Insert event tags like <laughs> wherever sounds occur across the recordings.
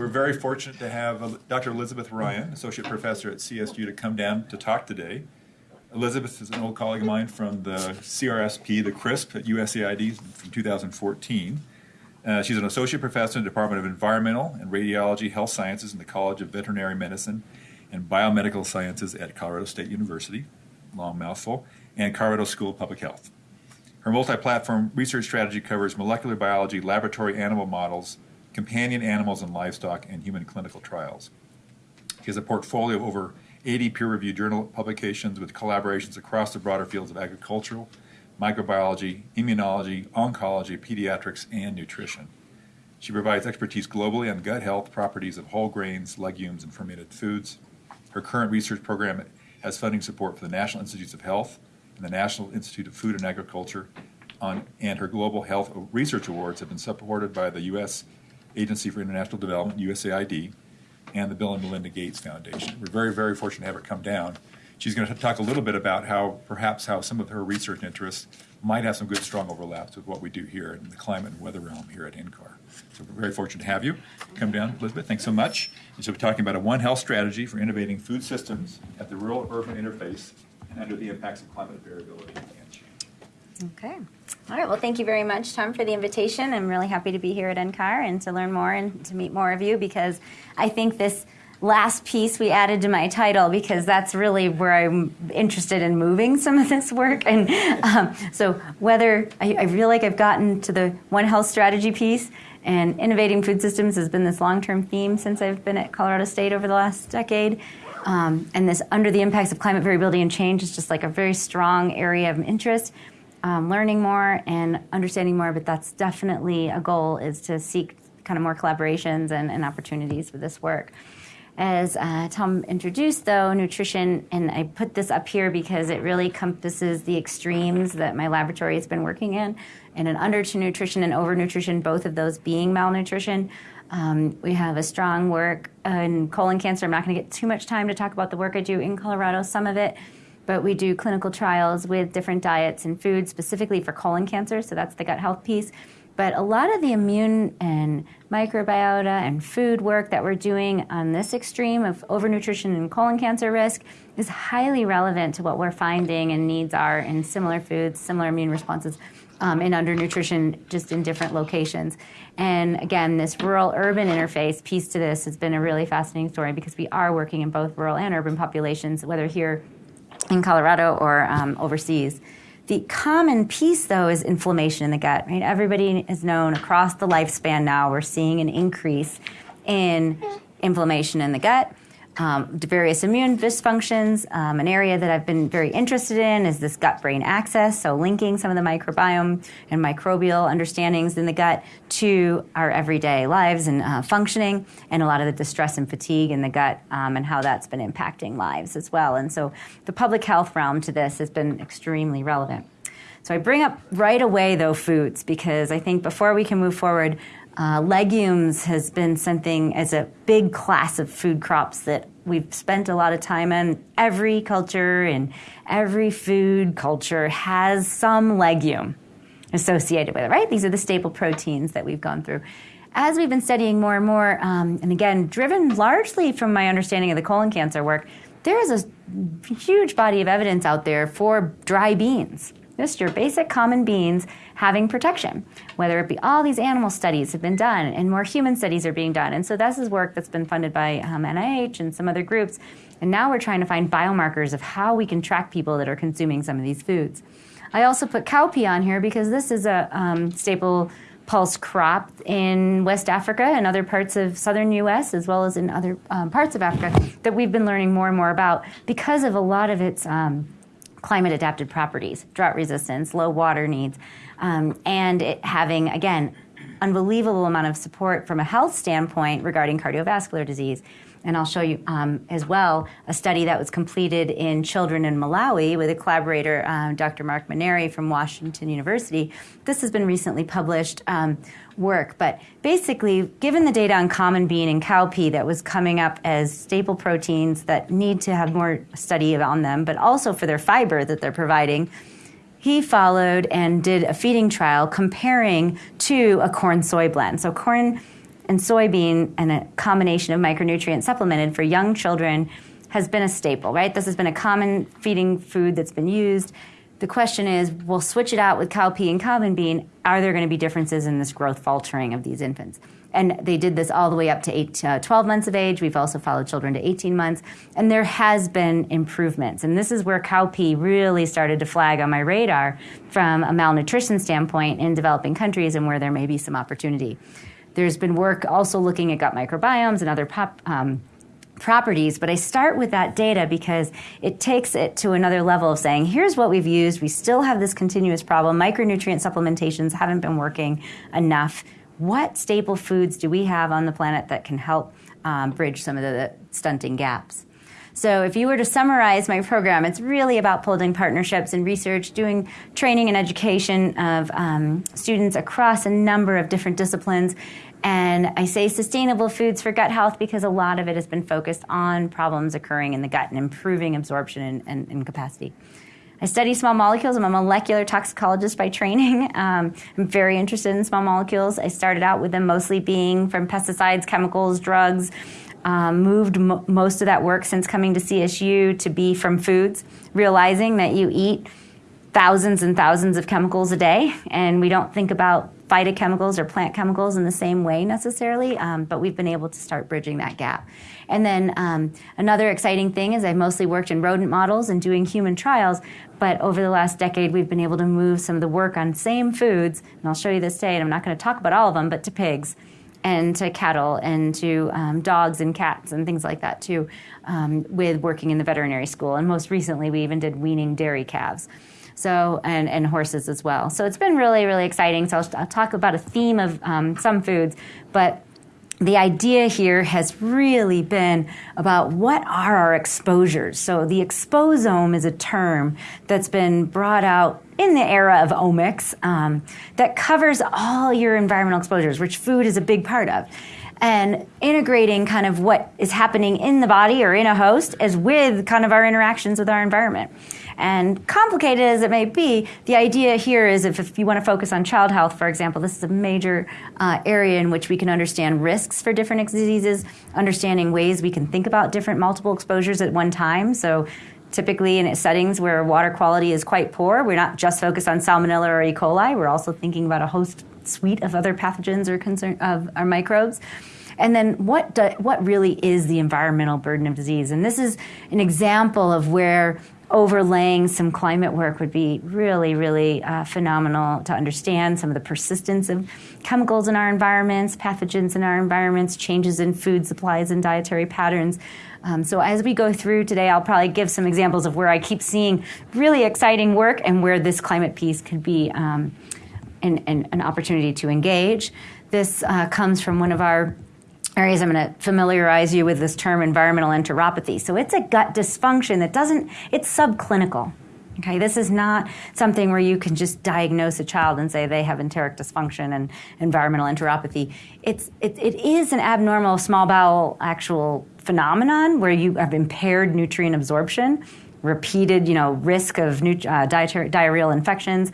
we're very fortunate to have Dr. Elizabeth Ryan, Associate Professor at CSU, to come down to talk today. Elizabeth is an old colleague of mine from the CRSP, the CRISP at USAID from 2014. Uh, she's an associate professor in the Department of Environmental and Radiology Health Sciences in the College of Veterinary Medicine and Biomedical Sciences at Colorado State University, long mouthful, and Colorado School of Public Health. Her multi platform research strategy covers molecular biology, laboratory animal models, companion animals and livestock, and human clinical trials. She has a portfolio of over 80 peer reviewed journal publications with collaborations across the broader fields of agricultural, microbiology, immunology, oncology, pediatrics, and nutrition. She provides expertise globally on gut health, properties of whole grains, legumes, and fermented foods. Her current research program has funding support for the National Institutes of Health and the National Institute of Food and Agriculture, on, and her Global Health Research Awards have been supported by the U.S. Agency for International Development, USAID, and the Bill and Melinda Gates Foundation. We're very, very fortunate to have her come down. She's going to talk a little bit about how perhaps how some of her research interests might have some good, strong overlaps with what we do here in the climate and weather realm here at NCAR. So we're very fortunate to have you. Come down, Elizabeth. Thanks so much. And so we're talking about a One Health strategy for innovating food systems at the rural-urban interface and under the impacts of climate variability. Okay. All right. Well, thank you very much, Tom, for the invitation. I'm really happy to be here at NCAR and to learn more and to meet more of you because I think this last piece we added to my title because that's really where I'm interested in moving some of this work. And um, so, whether I, I feel like I've gotten to the One Health strategy piece, and innovating food systems has been this long term theme since I've been at Colorado State over the last decade. Um, and this under the impacts of climate variability and change is just like a very strong area of interest. Um, learning more and understanding more, but that's definitely a goal is to seek kind of more collaborations and, and opportunities for this work. As uh, Tom introduced, though, nutrition, and I put this up here because it really encompasses the extremes that my laboratory has been working in, and an undernutrition and overnutrition, both of those being malnutrition. Um, we have a strong work in colon cancer. I'm not going to get too much time to talk about the work I do in Colorado, some of it, but we do clinical trials with different diets and foods specifically for colon cancer, so that's the gut health piece. But a lot of the immune and microbiota and food work that we're doing on this extreme of overnutrition and colon cancer risk is highly relevant to what we're finding and needs are in similar foods, similar immune responses um, undernutrition just in different locations. And again, this rural urban interface piece to this has been a really fascinating story because we are working in both rural and urban populations, whether here in Colorado or um, overseas. The common piece, though, is inflammation in the gut. Right? Everybody is known across the lifespan now. We're seeing an increase in inflammation in the gut um, various immune dysfunctions. Um, an area that I've been very interested in is this gut brain axis, so linking some of the microbiome and microbial understandings in the gut to our everyday lives and uh, functioning, and a lot of the distress and fatigue in the gut um, and how that's been impacting lives as well. And so the public health realm to this has been extremely relevant. So I bring up right away, though, foods, because I think before we can move forward, uh, legumes has been something as a big class of food crops that we've spent a lot of time in. Every culture and every food culture has some legume associated with it, right? These are the staple proteins that we've gone through. As we've been studying more and more, um, and again, driven largely from my understanding of the colon cancer work, there is a huge body of evidence out there for dry beans. Just your basic common beans having protection, whether it be all these animal studies have been done and more human studies are being done. And so this is work that's been funded by um, NIH and some other groups. And now we're trying to find biomarkers of how we can track people that are consuming some of these foods. I also put cowpea on here because this is a um, staple pulse crop in West Africa and other parts of southern U.S. as well as in other um, parts of Africa that we've been learning more and more about because of a lot of its um, climate adapted properties, drought resistance, low water needs um, and having, again, unbelievable amount of support from a health standpoint regarding cardiovascular disease. And I'll show you um, as well a study that was completed in children in Malawi with a collaborator, um, Dr. Mark Manary from Washington University. This has been recently published um, work, but basically, given the data on common bean and cowpea that was coming up as staple proteins that need to have more study on them, but also for their fiber that they're providing, he followed and did a feeding trial comparing to a corn soy blend. So, corn and soybean and a combination of micronutrient supplemented for young children has been a staple, right? This has been a common feeding food that's been used. The question is, we'll switch it out with cowpea and common bean. Are there going to be differences in this growth faltering of these infants? And they did this all the way up to eight, uh, 12 months of age. We've also followed children to 18 months. And there has been improvements. And this is where cowpea really started to flag on my radar from a malnutrition standpoint in developing countries and where there may be some opportunity. There's been work also looking at gut microbiomes and other pop, um, properties, but I start with that data because it takes it to another level of saying, here's what we've used. We still have this continuous problem. Micronutrient supplementations haven't been working enough what staple foods do we have on the planet that can help um, bridge some of the stunting gaps? So, if you were to summarize my program, it's really about building partnerships and research, doing training and education of um, students across a number of different disciplines. And I say sustainable foods for gut health because a lot of it has been focused on problems occurring in the gut and improving absorption and, and, and capacity. I study small molecules. I'm a molecular toxicologist by training. <laughs> Um, I'm very interested in small molecules. I started out with them mostly being from pesticides, chemicals, drugs. Um, moved mo- most of that work since coming to CSU to be from foods, realizing that you eat thousands and thousands of chemicals a day, and we don't think about phytochemicals or plant chemicals in the same way necessarily, um, but we've been able to start bridging that gap. And then um, another exciting thing is I've mostly worked in rodent models and doing human trials, but over the last decade we've been able to move some of the work on same foods, and I'll show you this today, and I'm not going to talk about all of them, but to pigs and to cattle and to um, dogs and cats and things like that too, um, with working in the veterinary school. And most recently, we even did weaning dairy calves so and, and horses as well. So it's been really, really exciting. So I'll, I'll talk about a theme of um, some foods, but the idea here has really been about what are our exposures. So the exposome is a term that's been brought out in the era of omics um, that covers all your environmental exposures, which food is a big part of and integrating kind of what is happening in the body or in a host as with kind of our interactions with our environment. And complicated as it may be, the idea here is if, if you want to focus on child health, for example, this is a major uh, area in which we can understand risks for different diseases, understanding ways we can think about different multiple exposures at one time. So typically in settings where water quality is quite poor, we're not just focused on salmonella or E. coli, we're also thinking about a host suite of other pathogens or concern of our microbes. And then what do, what really is the environmental burden of disease? And this is an example of where overlaying some climate work would be really, really uh, phenomenal to understand some of the persistence of chemicals in our environments, pathogens in our environments, changes in food supplies and dietary patterns. Um, so as we go through today, I'll probably give some examples of where I keep seeing really exciting work and where this climate piece could be um, an, an, opportunity to engage. This uh, comes from one of our areas, I'm going to familiarize you with this term environmental enteropathy. So it's a gut dysfunction that doesn't, it's subclinical. Okay, this is not something where you can just diagnose a child and say they have enteric dysfunction and environmental enteropathy. It's, it, it is an abnormal small bowel actual phenomenon where you have impaired nutrient absorption, repeated, you know, risk of uh, dietary, diarrheal infections.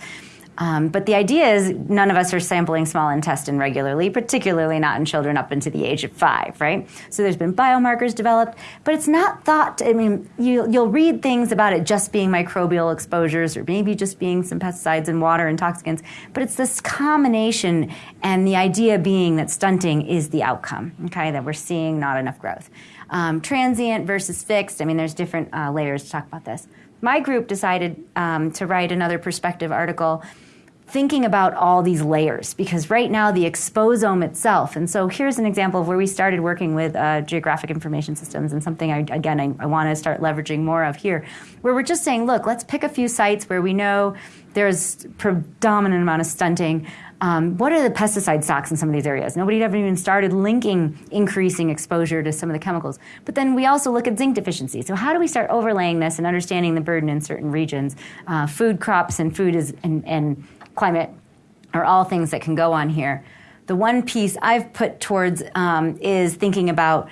Um, but the idea is none of us are sampling small intestine regularly, particularly not in children up into the age of five, right? So there's been biomarkers developed, but it's not thought. I mean, you, you'll read things about it just being microbial exposures or maybe just being some pesticides and water and intoxicants, but it's this combination, and the idea being that stunting is the outcome, okay, that we're seeing not enough growth. Um, transient versus fixed, I mean, there's different uh, layers to talk about this. My group decided um, to write another perspective article thinking about all these layers because right now the exposome itself and so here's an example of where we started working with uh, geographic information systems and something I, again I, I want to start leveraging more of here where we're just saying look let's pick a few sites where we know there's predominant amount of stunting um, what are the pesticide stocks in some of these areas? Nobody ever even started linking increasing exposure to some of the chemicals. But then we also look at zinc deficiency. So how do we start overlaying this and understanding the burden in certain regions? Uh, food crops and food is and, and climate are all things that can go on here. The one piece I've put towards um, is thinking about,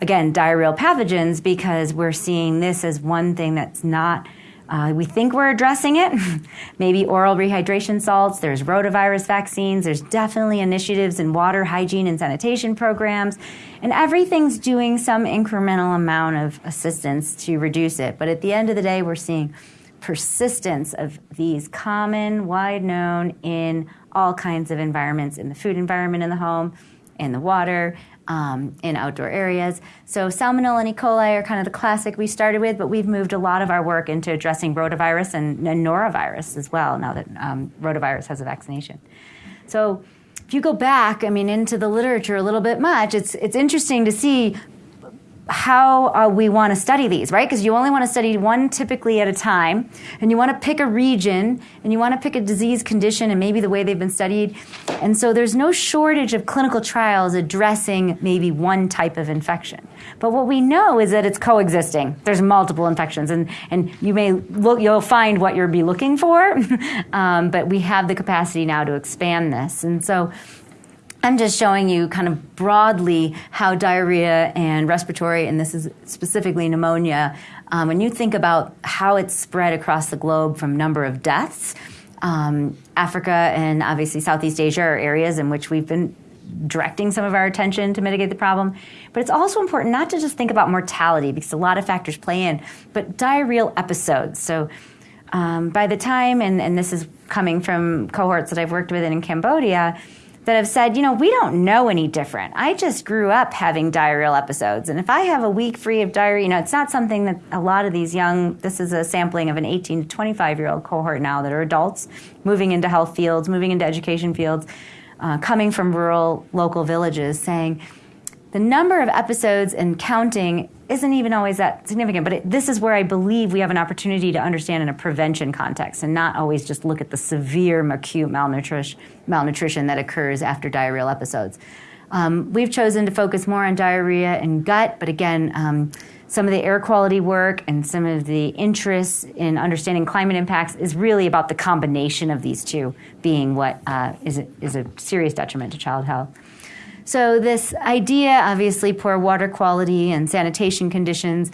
again, diarrheal pathogens because we're seeing this as one thing that's not Uh, we think we're addressing it. <laughs> Maybe oral rehydration salts. There's rotavirus vaccines. There's definitely initiatives in water hygiene and sanitation programs. And everything's doing some incremental amount of assistance to reduce it. But at the end of the day, we're seeing persistence of these common, wide known in all kinds of environments in the food environment in the home, in the water, um, in outdoor areas. So salmonella and E. coli are kind of the classic we started with, but we've moved a lot of our work into addressing rotavirus and, and norovirus as well. Now that um, rotavirus has a vaccination, so if you go back, I mean, into the literature a little bit much, it's it's interesting to see how uh, we want to study these, right? Because you only want to study one typically at a time, and you want to pick a region, and you want to pick a disease condition and maybe the way they've been studied. And so there's no shortage of clinical trials addressing maybe one type of infection. But what we know is that it's coexisting. There's multiple infections, and, and you may look, you'll find what you'll be looking for, <laughs> um, but we have the capacity now to expand this. And so I'm just showing you kind of broadly how diarrhea and respiratory, and this is specifically pneumonia, um, when you think about how it's spread across the globe from number of deaths, um, Africa and obviously Southeast Asia are areas in which we've been directing some of our attention to mitigate the problem. But it's also important not to just think about mortality because a lot of factors play in, but diarrheal episodes. So um, by the time, and, and this is coming from cohorts that I've worked with in Cambodia, that have said, you know, we don't know any different. I just grew up having diarrheal episodes. And if I have a week free of diarrhea, you know, it's not something that a lot of these young, this is a sampling of an 18 to 25 year old cohort now that are adults moving into health fields, moving into education fields, uh, coming from rural local villages saying, the number of episodes and counting isn't even always that significant, but it, this is where I believe we have an opportunity to understand in a prevention context and not always just look at the severe acute malnutrition, malnutrition that occurs after diarrheal episodes. Um, we've chosen to focus more on diarrhea and gut, but again, um, some of the air quality work and some of the interest in understanding climate impacts is really about the combination of these two being what uh, is a, is a serious detriment to child health. So, this idea obviously, poor water quality and sanitation conditions.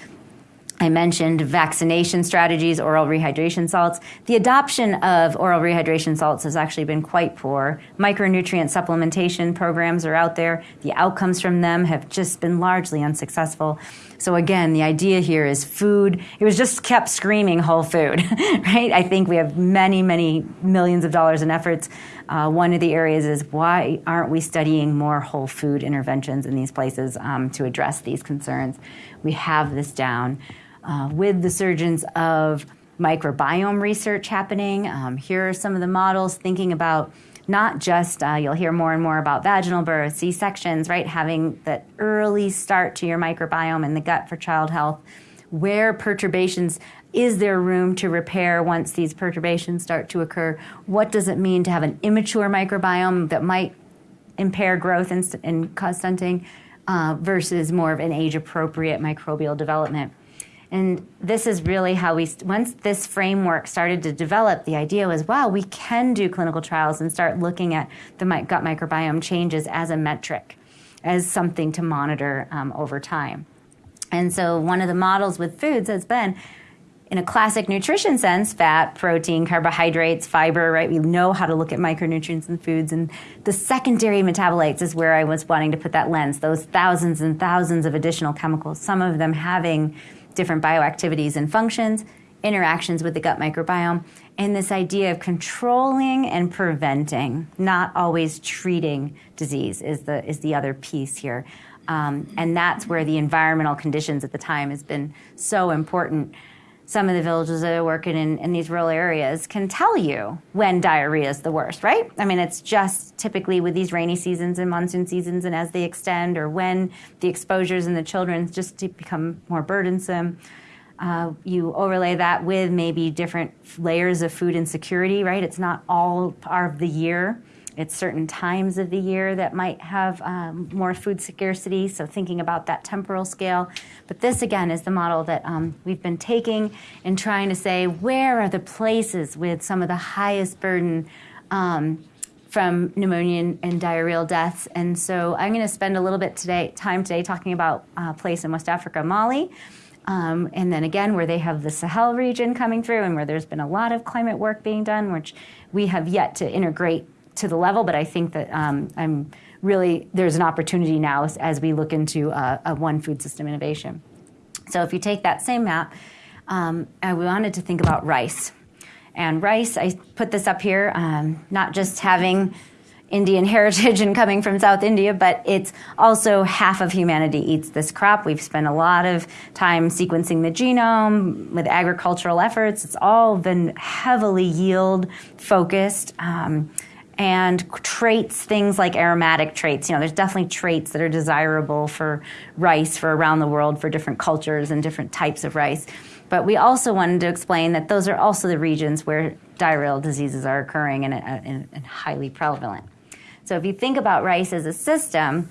I mentioned vaccination strategies, oral rehydration salts. The adoption of oral rehydration salts has actually been quite poor. Micronutrient supplementation programs are out there. The outcomes from them have just been largely unsuccessful. So again, the idea here is food. It was just kept screaming whole food, <laughs> right? I think we have many, many millions of dollars in efforts. Uh, one of the areas is why aren't we studying more whole food interventions in these places um, to address these concerns? We have this down uh, with the surgeons of microbiome research happening. Um, here are some of the models thinking about not just uh, you'll hear more and more about vaginal birth, C sections, right? Having that early start to your microbiome in the gut for child health. Where perturbations, is there room to repair once these perturbations start to occur? What does it mean to have an immature microbiome that might impair growth and, and cause stunting uh, versus more of an age appropriate microbial development? And this is really how we, once this framework started to develop, the idea was, wow, we can do clinical trials and start looking at the gut microbiome changes as a metric, as something to monitor um, over time. And so one of the models with foods has been, in a classic nutrition sense, fat, protein, carbohydrates, fiber, right? We know how to look at micronutrients in foods. And the secondary metabolites is where I was wanting to put that lens, those thousands and thousands of additional chemicals, some of them having different bioactivities and functions, interactions with the gut microbiome, and this idea of controlling and preventing, not always treating disease, is the, is the other piece here. Um, and that's where the environmental conditions at the time has been so important. Some of the villages that are working in, in these rural areas can tell you when diarrhea is the worst, right? I mean, it's just typically with these rainy seasons and monsoon seasons, and as they extend, or when the exposures in the children just become more burdensome. Uh, you overlay that with maybe different layers of food insecurity, right? It's not all part of the year. It's certain times of the year that might have um, more food scarcity, so thinking about that temporal scale. But this, again, is the model that um, we've been taking and trying to say where are the places with some of the highest burden um, from pneumonia and diarrheal deaths. And so I'm going to spend a little bit today, time today talking about a place in West Africa, Mali. Um, and then again, where they have the Sahel region coming through and where there's been a lot of climate work being done, which we have yet to integrate to the level, but I think that um, I'm really, there's an opportunity now as, as we look into a one food system innovation. So if you take that same map, um, I wanted to think about rice. And rice, I put this up here, um, not just having Indian <laughs> heritage and coming from South India, but it's also half of humanity eats this crop. We've spent a lot of time sequencing the genome with agricultural efforts. It's all been heavily yield focused. Um, and traits, things like aromatic traits. You know, there's definitely traits that are desirable for rice for around the world for different cultures and different types of rice. But we also wanted to explain that those are also the regions where diarrheal diseases are occurring and, uh, and, and highly prevalent. So if you think about rice as a system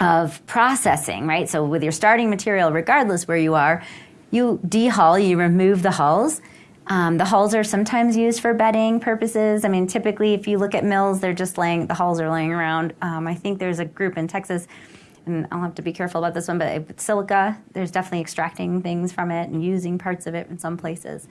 of processing, right? So with your starting material, regardless where you are, you dehull, you remove the hulls. Um, the hulls are sometimes used for bedding purposes. I mean, typically, if you look at mills, they're just laying, the hulls are laying around. Um, I think there's a group in Texas, and I'll have to be careful about this one, but silica, there's definitely extracting things from it and using parts of it in some places.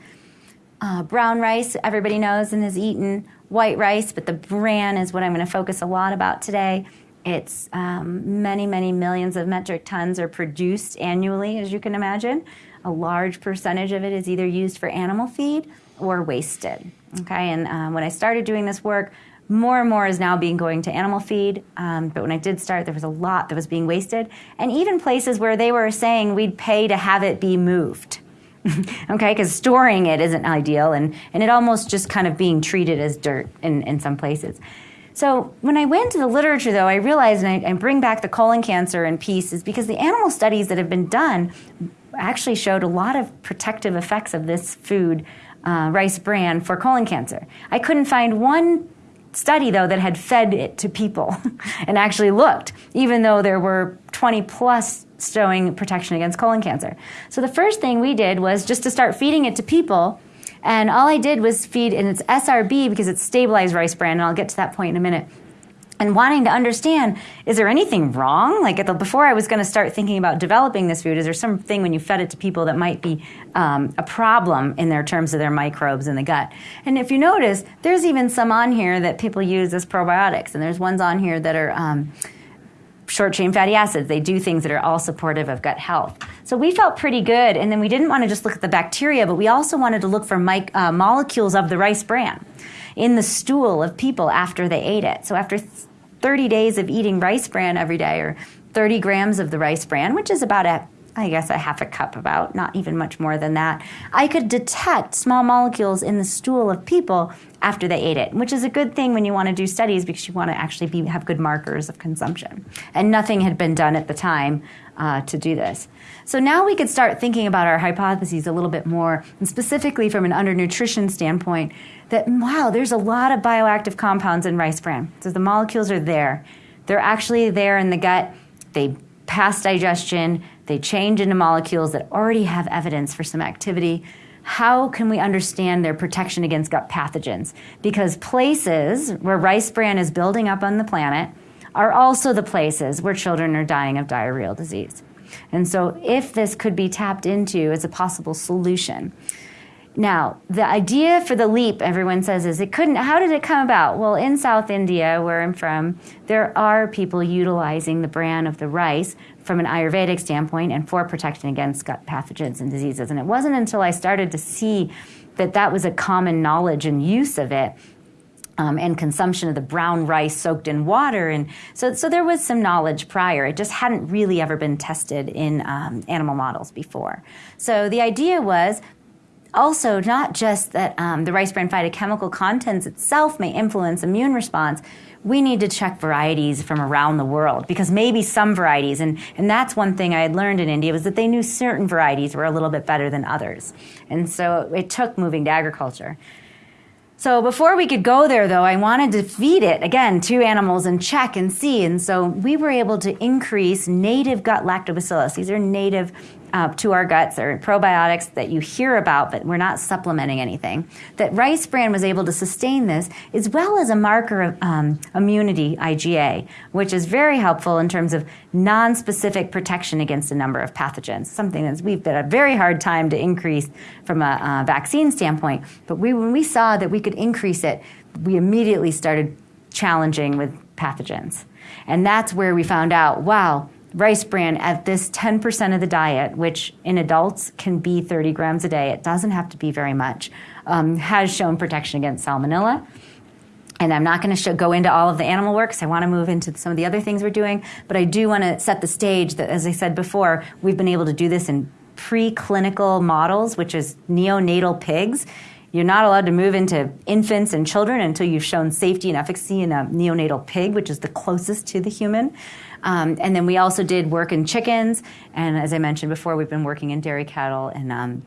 Uh, brown rice, everybody knows and has eaten white rice, but the bran is what I'm going to focus a lot about today. It's um, many, many millions of metric tons are produced annually, as you can imagine. A large percentage of it is either used for animal feed or wasted. Okay, and um, when I started doing this work, more and more is now being going to animal feed. Um, but when I did start, there was a lot that was being wasted, and even places where they were saying we'd pay to have it be moved. <laughs> okay, because storing it isn't ideal, and, and it almost just kind of being treated as dirt in, in some places. So when I went to the literature, though, I realized, and I, I bring back the colon cancer in pieces because the animal studies that have been done actually showed a lot of protective effects of this food, uh, rice bran, for colon cancer. I couldn't find one study, though, that had fed it to people <laughs> and actually looked, even though there were 20 plus showing protection against colon cancer. So the first thing we did was just to start feeding it to people. And all I did was feed, and it's SRB because it's stabilized rice bran, and I'll get to that point in a minute. And wanting to understand, is there anything wrong? Like the, before I was going to start thinking about developing this food, is there something when you fed it to people that might be um, a problem in their terms of their microbes in the gut? And if you notice, there's even some on here that people use as probiotics, and there's ones on here that are. Um, short chain fatty acids. They do things that are all supportive of gut health. So we felt pretty good. And then we didn't want to just look at the bacteria, but we also wanted to look for mic- uh, molecules of the rice bran in the stool of people after they ate it. So after 30 days of eating rice bran every day or 30 grams of the rice bran, which is about a I guess a half a cup about, not even much more than that. I could detect small molecules in the stool of people after they ate it, which is a good thing when you want to do studies because you want to actually be, have good markers of consumption. And nothing had been done at the time uh, to do this. So now we could start thinking about our hypotheses a little bit more, and specifically from an undernutrition standpoint, that wow, there's a lot of bioactive compounds in rice bran. So the molecules are there. They're actually there in the gut. They pass digestion they change into molecules that already have evidence for some activity. How can we understand their protection against gut pathogens? Because places where rice bran is building up on the planet are also the places where children are dying of diarrheal disease. And so, if this could be tapped into as a possible solution, now, the idea for the leap, everyone says, is it couldn't. How did it come about? Well, in South India, where I'm from, there are people utilizing the bran of the rice from an Ayurvedic standpoint and for protection against gut pathogens and diseases. And it wasn't until I started to see that that was a common knowledge and use of it um, and consumption of the brown rice soaked in water. And so, so there was some knowledge prior. It just hadn't really ever been tested in um, animal models before. So the idea was also not just that um, the rice bran phytochemical contents itself may influence immune response we need to check varieties from around the world because maybe some varieties and, and that's one thing i had learned in india was that they knew certain varieties were a little bit better than others and so it took moving to agriculture so before we could go there though i wanted to feed it again to animals and check and see. And so we were able to increase native gut lactobacillus. These are native uh, to our guts or probiotics that you hear about, but we're not supplementing anything. That rice bran was able to sustain this, as well as a marker of um, immunity, IgA, which is very helpful in terms of non-specific protection against a number of pathogens. Something that we've had a very hard time to increase from a uh, vaccine standpoint. But we, when we saw that we could increase it, we immediately started challenging with pathogens. And that's where we found out, wow, rice bran at this 10% of the diet, which in adults can be 30 grams a day, it doesn't have to be very much, um, has shown protection against salmonella. And I'm not going to go into all of the animal work because I want to move into some of the other things we're doing. But I do want to set the stage that, as I said before, we've been able to do this in preclinical models, which is neonatal pigs. You're not allowed to move into infants and children until you've shown safety and efficacy in a neonatal pig, which is the closest to the human. Um, and then we also did work in chickens, and as I mentioned before, we've been working in dairy cattle and um,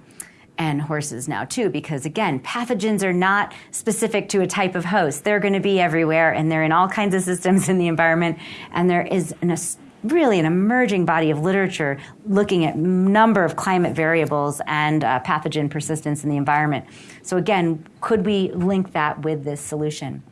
and horses now too, because again, pathogens are not specific to a type of host. They're going to be everywhere, and they're in all kinds of systems in the environment. And there is an, really an emerging body of literature looking at number of climate variables and uh, pathogen persistence in the environment. So again, could we link that with this solution?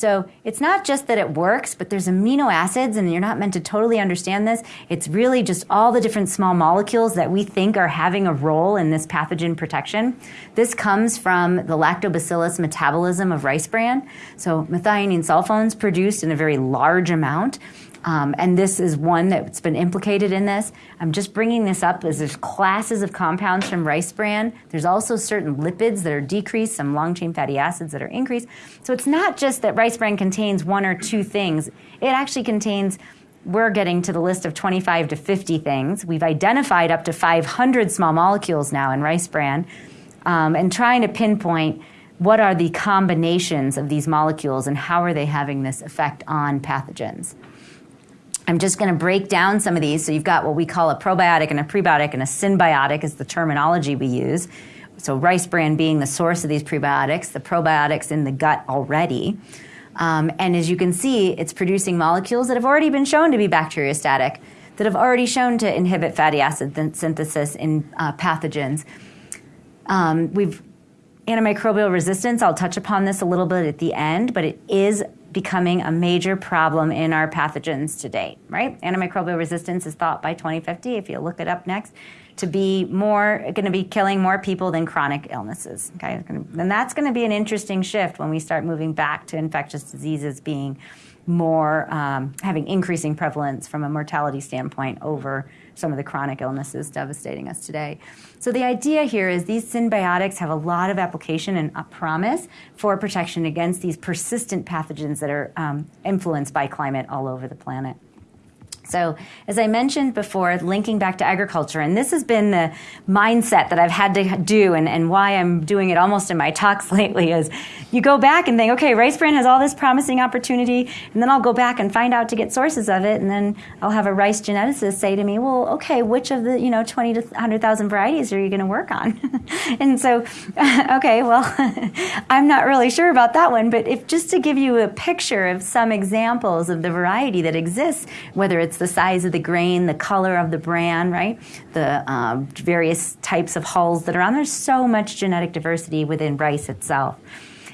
So it's not just that it works, but there's amino acids, and you're not meant to totally understand this. It's really just all the different small molecules that we think are having a role in this pathogen protection. This comes from the lactobacillus metabolism of rice bran. So methionine sulfones produced in a very large amount. Um, and this is one that's been implicated in this. I'm just bringing this up as there's classes of compounds from rice bran. There's also certain lipids that are decreased, some long chain fatty acids that are increased. So it's not just that rice bran contains one or two things, it actually contains. We're getting to the list of 25 to 50 things. We've identified up to 500 small molecules now in rice bran um, and trying to pinpoint what are the combinations of these molecules and how are they having this effect on pathogens. I'm just going to break down some of these. So you've got what we call a probiotic and a prebiotic, and a synbiotic is the terminology we use. So rice bran being the source of these prebiotics, the probiotics in the gut already. Um, and as you can see, it's producing molecules that have already been shown to be bacteriostatic, that have already shown to inhibit fatty acid synthesis in uh, pathogens. Um, we've antimicrobial resistance. I'll touch upon this a little bit at the end, but it is becoming a major problem in our pathogens today, right? Antimicrobial resistance is thought by 2050, if you look it up next, to be more going to be killing more people than chronic illnesses. Okay, and that's going to be an interesting shift when we start moving back to infectious diseases being more um, having increasing prevalence from a mortality standpoint over some of the chronic illnesses devastating us today. So the idea here is these synbiotics have a lot of application and a promise for protection against these persistent pathogens that are um, influenced by climate all over the planet. So, as I mentioned before, linking back to agriculture, and this has been the mindset that I've had to do, and, and why I'm doing it almost in my <laughs> talks lately is you go back and think, okay, rice bran has all this promising opportunity, and then I'll go back and find out to get sources of it, and then I'll have a rice geneticist say to me, well, okay, which of the you know 20 to 100,000 varieties are you going to work on? <laughs> and so, <laughs> okay, well, I'm not really sure about that one, but if just to give you a picture of some examples of the variety that exists, whether it's the size of the grain, the color of the bran, right? The um, various types of hulls that are on. There's so much genetic diversity within rice itself.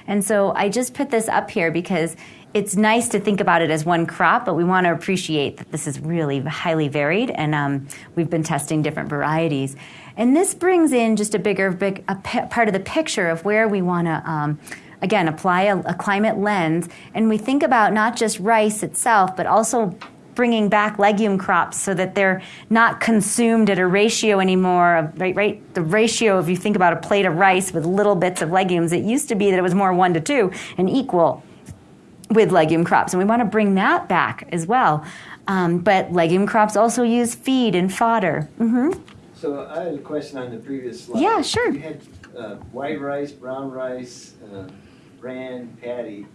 And so I just put this up here because it's nice to think about it as one crop, but we want to appreciate that this is really highly varied, and um, we've been testing different varieties. And this brings in just a bigger, big a part of the picture of where we want to. Um, again, apply a, a climate lens, and we think about not just rice itself, but also bringing back legume crops so that they're not consumed at a ratio anymore. right, right. The ratio, if you think about a plate of rice with little bits of legumes, it used to be that it was more one to two and equal with legume crops, and we want to bring that back as well. Um, but legume crops also use feed and fodder. Mm-hmm. So I had a question on the previous slide. Yeah, sure. You had uh, white rice, brown rice, uh, bran, paddy.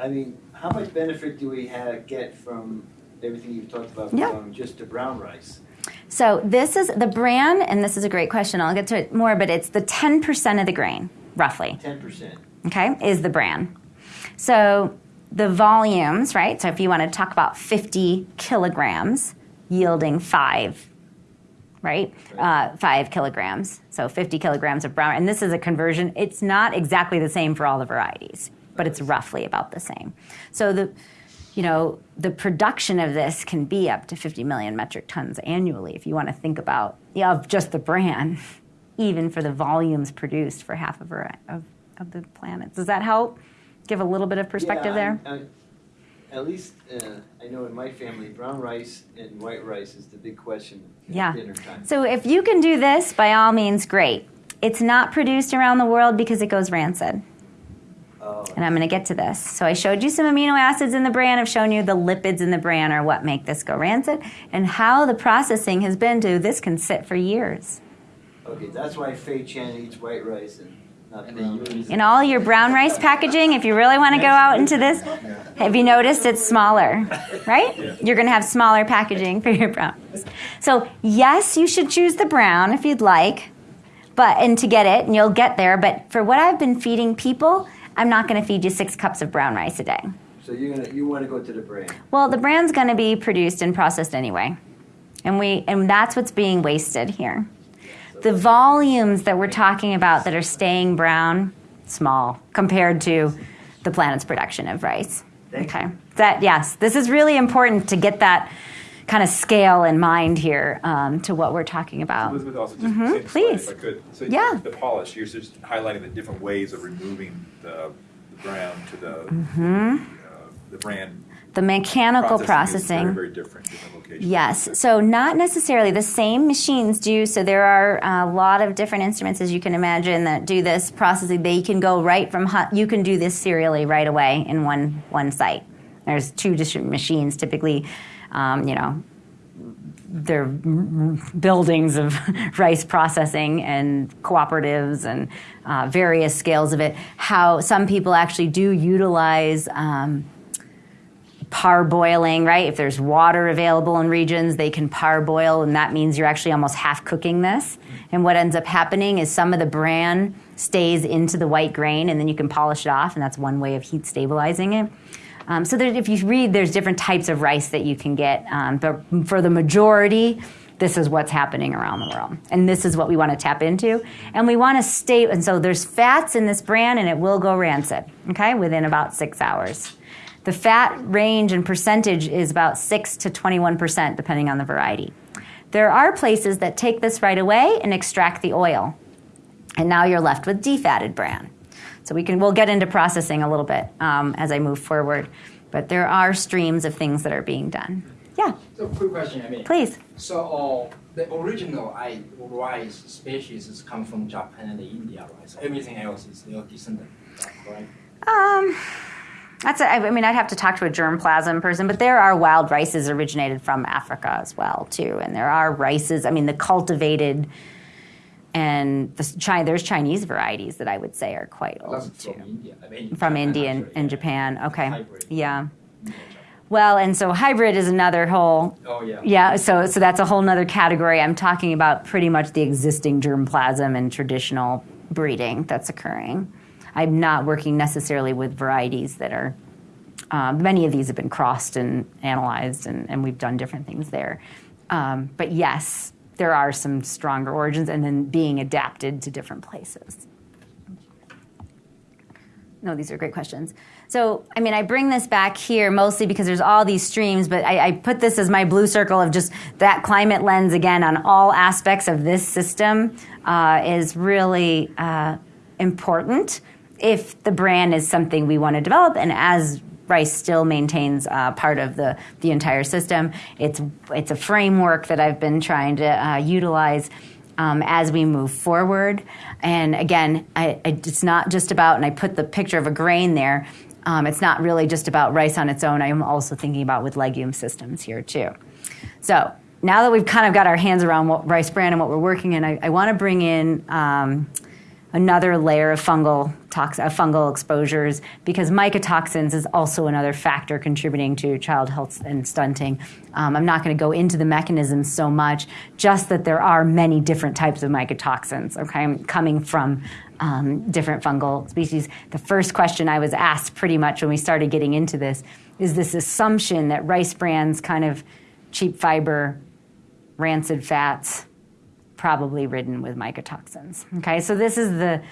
I mean, how much benefit do we have get from everything you've talked about yeah. from just the brown rice. So this is the bran, and this is a great question. I'll get to it more, but it's the 10% of the grain, roughly. 10%. Okay, is the bran. So the volumes, right? So if you want to talk about 50 kilograms yielding five right? Uh, five kilograms, so 50 kilograms of brown. And this is a conversion. It's not exactly the same for all the varieties, but it's roughly about the same. So the, you know, the production of this can be up to 50 million metric tons annually if you want to think about yeah, of just the bran, <laughs> even for the volumes produced for half of, of, of the planet. Does that help? Give a little bit of perspective Yeah, there. I'm- I'm- At least, uh, I know in my family, brown rice and white rice is the big question at Yeah. dinner time. So if you can do this, by all means, great. It's not produced around the world because it goes rancid. And I'm going to get to this. So I showed you some amino acids in the bran. I've shown you the lipids in the bran are what make this go rancid, and how the processing has been to this can sit for years. okay, that's why Fei Chen eats white rice and not brown rice. In all your brown rice packaging, if you really want to go out into this, have you noticed it's smaller, right? You're going to have smaller packaging for your brown. rice. So yes, you should choose the brown if you'd like, but and to get it, and you'll get there. But for what I've been feeding people, I'm not going to feed you six cups of brown rice a day. So you're gonna, you wanna go to the bran. Well, the bran's going to be produced and processed anyway, and we and that's what's being wasted here. The volumes that we're talking about that are staying brown, small compared to the planet's production of rice. Thank okay, that yes, this is really important to get that kind of scale in mind here um, to what we're talking about. Elizabeth, also just Mhm, say please. slide if I could. So Yeah. The polish, you're just highlighting the different ways of removing the, the brown to the, Mm-hmm. uh, the bran. The mechanical Processing is processing. very, very different, different. Yes, so not necessarily the same machines do. So there are a lot of different instruments, as you can imagine, that do this processing. They can go right from you can do this serially right away in one one site. There's two different machines typically. Um, you know, they're buildings of <laughs> rice processing and cooperatives and uh, various scales of it. How some people actually do utilize. Um, parboiling, right? If there's water available in regions, they can parboil, and that means you're actually almost half cooking this. And what ends up happening is some of the bran stays into the white grain, and then you can polish it off, and that's one way of heat stabilizing it. Um, so there, if you read, there's different types of rice that you can get, um, but for the majority, this is what's happening around the world, and this is what we want to tap into, and we want to stay. And so there's fats in this bran, and it will go rancid, okay, within about six hours. The fat range and percentage is about 6 to 21%, depending on the variety. There are places that take this right away and extract the oil. And now you're left with defatted bran. So we can, we'll get into processing a little bit um, as I move forward. But there are streams of things that are being done. Yeah, So quick question, I mean. please. So uh, the original I, rice species come from Japan and India, right? So everything else is their descendant, right? Um, that's a, I mean, I'd have to talk to a germplasm person, but there are wild rices originated from Africa as well, too. And there are rices, I mean, the cultivated and the China, there's Chinese varieties that I would say are quite old, That's too. from India. I mean, From Japan India and, and yeah. Japan. Okay. Hybrid. Yeah. Well, and so hybrid is another whole Oh, yeah. yeah, so so that's a whole nother category. I'm talking about pretty much the existing germplasm and traditional breeding that's occurring. I'm not working necessarily with varieties that are. Um, many of these have been crossed and analyzed, and, and we've done different things there. Um, but yes, there are some stronger origins, and then being adapted to different places. No, these are great questions. So, I mean, I bring this back here mostly because there's all these streams, but I, I put this as my blue circle of just that climate lens again on all aspects of this system uh, is really uh, important if the bran is something we want to develop and as rice still maintains uh, part of the, the entire system it's it's a framework that i've been trying to uh, utilize um, as we move forward. And again, I, I, it's not just about, and I put the picture of a grain there, um, it's not really just about rice on its own. I am also thinking about with legume systems here too. So now that we've kind of got our hands around what rice bran and what we're working in, I, I want to bring in um, another layer of fungal tox- fungal exposures because mycotoxins is also another factor contributing to child health and stunting. Um, I'm not going to go into the mechanisms so much, just that there are many different types of mycotoxins. Okay, coming from um, different fungal species. The first question I was asked pretty much when we started getting into this is this assumption that rice bran's kind of cheap fiber, rancid fats probably ridden with mycotoxins. Okay, so this is the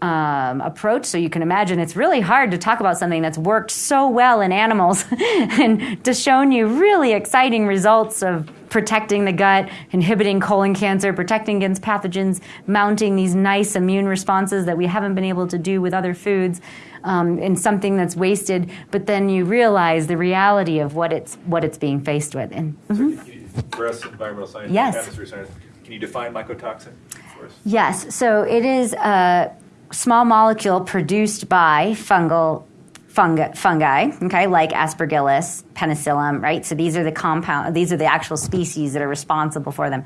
um, approach. So you can imagine it's really hard to talk about something that's worked so well in animals <laughs> and to shown you really exciting results of protecting the gut, inhibiting colon cancer, protecting against pathogens, mounting these nice immune responses that we haven't been able to do with other foods. Um, in something that's wasted, but then you realize the reality of what it's what it's being faced with. And So for us, environmental scientists, Yes. chemistry can you define mycotoxin for us? Yes, so it is a small molecule produced by fungal fungi, fungi, okay, like aspergillus, penicillium, right? So these are the compound, these are the actual species that are responsible for them.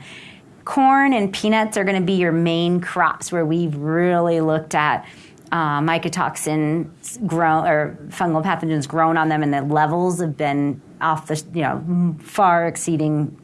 Corn and peanuts are going to be your main crops where we've really looked at uh, mycotoxin grown or fungal pathogens grown on them, and the levels have been off the you know far exceeding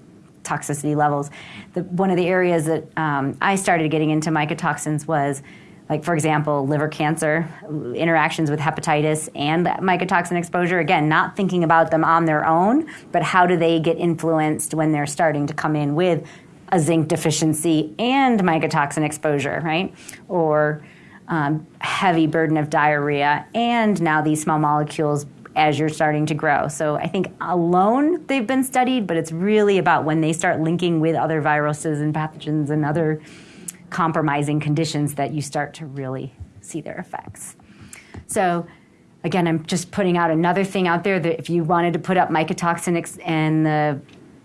toxicity levels. The, one of the areas that um, I started getting into mycotoxins was, like for example, liver cancer, interactions with hepatitis, and mycotoxin exposure. Again, not thinking about them on their own, but how do they get influenced when they're starting to come in with a zinc deficiency and mycotoxin exposure, right? Or um, heavy burden of diarrhea, and now these small molecules as you're starting to grow. So I think alone they've been studied, but it's really about when they start linking with other viruses and pathogens and other compromising conditions that you start to really see their effects. So again, I'm just putting out another thing out there that if you wanted to put up mycotoxin and the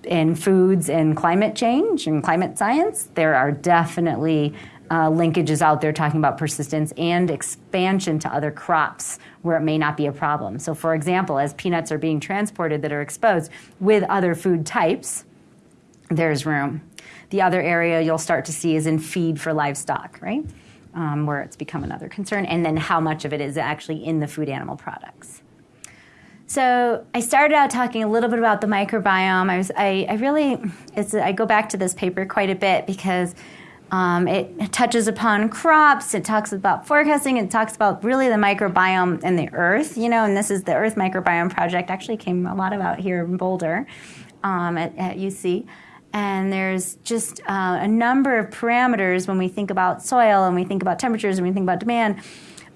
in foods and climate change and climate science, there are definitely uh, linkages out there talking about persistence and expansion to other crops where it may not be a problem. So, for example, as peanuts are being transported that are exposed with other food types, there's room. The other area you'll start to see is in feed for livestock, right? Um, where it's become another concern, and then how much of it is actually in the food animal products. So I started out talking a little bit about the microbiome. I was, I, I really, it's, I go back to this paper quite a bit because um, it touches upon crops. It talks about forecasting. It talks about really the microbiome and the earth. You know, and this is the Earth Microbiome Project. Actually, came a lot about here in Boulder um, at, at UC. And there's just uh, a number of parameters when we think about soil and we think about temperatures and we think about demand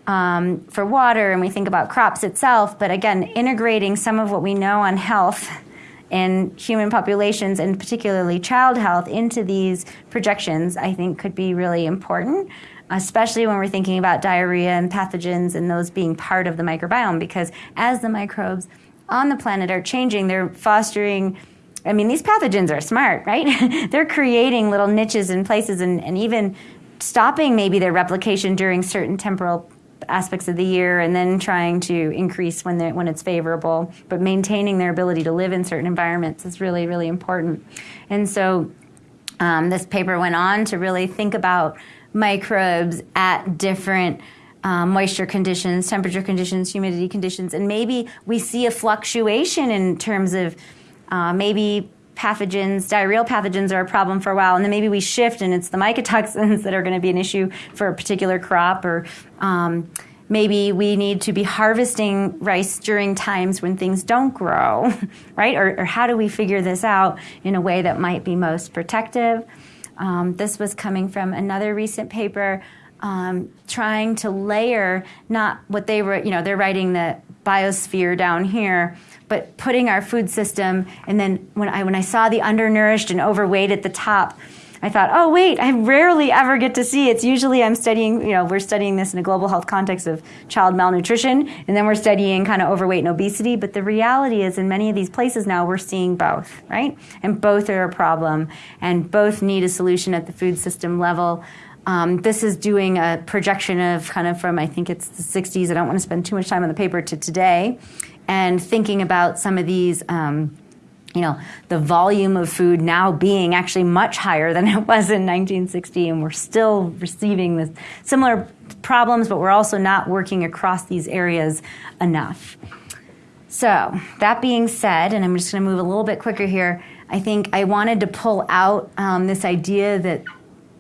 um, for water and we think about crops itself. But again, integrating some of what we know on health in human populations and particularly child health into these projections, I think could be really important, especially when we're thinking about diarrhea and pathogens and those being part of the microbiome. Because as the microbes on the planet are changing, they're fostering. I mean, these pathogens are smart, right? <laughs> they're creating little niches and places and, and even stopping maybe their replication during certain temporal aspects of the year and then trying to increase when when it's favorable. But maintaining their ability to live in certain environments is really really important. And so um, this paper went on to really think about microbes at different um, moisture conditions, temperature conditions, humidity conditions, and maybe we see a fluctuation in terms of uh, maybe pathogens, diarrheal pathogens are a problem for a while, and then maybe we shift and it's the mycotoxins <laughs> that are going to be an issue for a particular crop, or um, maybe we need to be harvesting rice during times when things don't grow, <laughs> right? Or, or how do we figure this out in a way that might be most protective? Um, this was coming from another recent paper um, trying to layer not what they were, you know, they're writing the biosphere down here, but putting our food system. And then when I when I saw the undernourished and overweight at the top, I thought, oh wait, I rarely ever get to see. It's usually I'm studying, you know, we're studying this in a global health context of child malnutrition, and then we're studying kind of overweight and obesity. But the reality is, in many of these places now, we're seeing both, right? And both are a problem, and both need a solution at the food system level. Um, this is doing a projection of kind of from I think it's the 60s. I don't want to spend too much time on the paper to today, and thinking about some of these. Um, you know, the volume of food now being actually much higher than <laughs> it was in 1960, and we're still receiving the similar problems, but we're also not working across these areas enough. So, that being said, and I'm just going to move a little bit quicker here, I think I wanted to pull out um, this idea that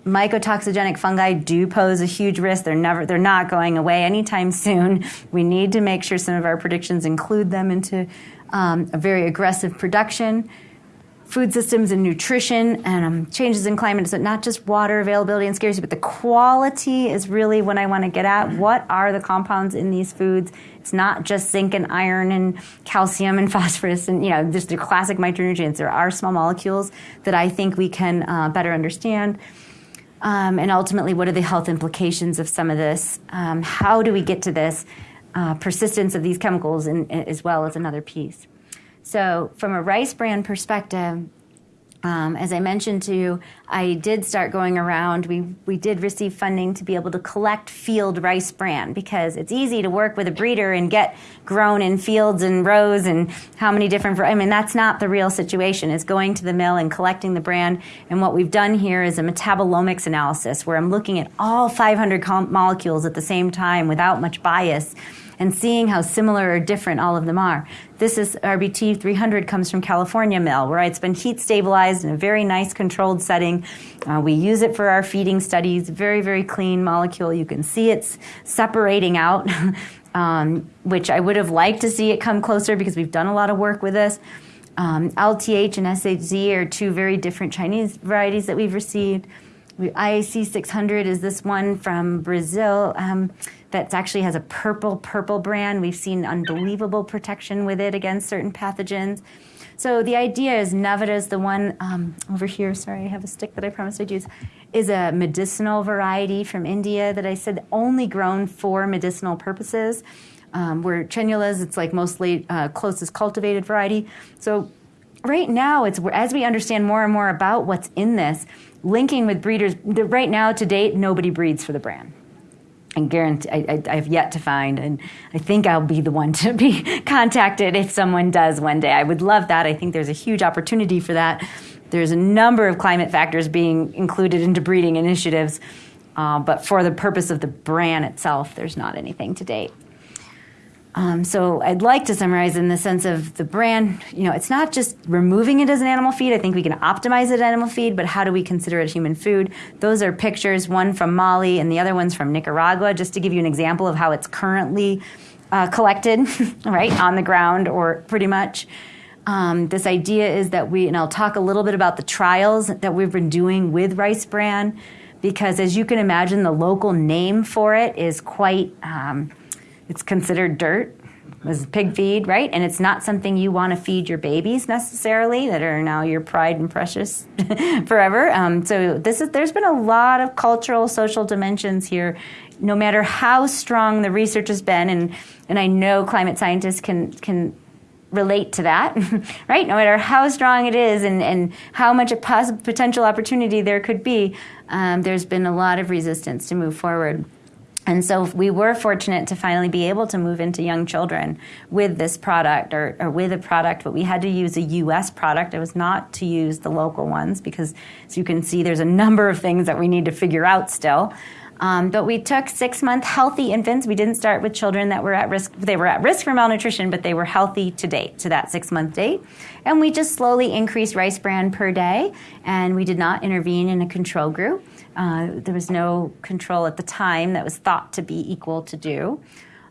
mycotoxigenic fungi do pose a huge risk. They're never they're not going away anytime soon. We need to make sure some of our predictions include them into um, a very aggressive production. food systems and nutrition and um, changes in climate. So not just water availability and scarcity, but the quality is really what I want to get at. What are the compounds in these foods? It's not just zinc and iron and calcium and <laughs> phosphorus and you know just the classic micronutrients. There are small molecules that I think we can uh, better understand. Um, and ultimately, what are the health implications of some of this? Um, how do we get to this uh, persistence of these chemicals, in, in, as well as another piece? So, from a rice bran perspective, um, as I mentioned to you, I did start going around. We, we did receive funding to be able to collect field rice bran because it's easy to work with a breeder and get grown in fields and rows and how many different. I mean, that's not the real situation. Is going to the mill and collecting the bran. And what we've done here is a metabolomics analysis where I'm looking at all 500 molecules at the same time without much bias and seeing how similar or different all of them are. This is RBT 300 comes from California Mill, where it's been heat stabilized in a very nice controlled setting. Uh, we use it for our feeding studies. Very, very clean molecule. You can see it's separating out, <laughs> um, which I would have liked to see it come closer because we've done a lot of work with this. Um, LTH and SHZ are two very different Chinese varieties that we've received. IAC 600 is this one from Brazil. Um, that actually has a purple, purple bran. We've seen unbelievable protection with it against certain pathogens. So the idea is Njavara is the one um, over here. Sorry, I have a stick that I promised I'd use. Is a medicinal variety from India that I said only grown for medicinal purposes. Um, where Trenula's, it's like mostly uh, closest cultivated variety. So right now, it's as we understand more and more about what's in this, linking with breeders. Right now, to date, nobody breeds for the bran. And guarantee I, I, have yet to find and i think i'll be the one <laughs> to be contacted if someone does one day. I would love that. I think there's a huge opportunity for that. There's a number of climate factors being included into breeding initiatives uh, but for the purpose of the bran itself there's not anything to date um, so I'd like to summarize in the sense of the bran. You know, it's not just removing it as an animal feed. I think we can optimize it as animal feed, but how do we consider it human food? Those are pictures, one from Mali and the other one's from Nicaragua, just to give you an example of how it's currently uh, collected, <laughs> right, on the ground or pretty much. Um, this idea is that we, and I'll talk a little bit about the trials that we've been doing with rice bran, because as you can imagine, the local name for it is quite. Um, it's considered dirt as pig feed, right? And it's not something you want to feed your babies necessarily that are now your pride and precious <laughs> forever. Um, so this is there's been a lot of cultural, social dimensions here. No matter how strong the research has been, and and I know climate scientists can can relate to that, <laughs> right? No matter how strong it is and, and how much a possible potential opportunity there could be, um, there's been a lot of resistance to move forward. And so we were fortunate to finally be able to move into young children with this product or, or, with a product, but we had to use a US product. It was not to use the local ones because, as you can see, there's a number of things that we need to figure out still. Um, but we took six month healthy infants. We didn't start with children that were at risk. They were at risk for malnutrition, but they were healthy to date, to that six month date. And we just slowly increased rice bran per day, and we did not intervene in a control group. Uh, there was no control at the time that was thought to be equal to do.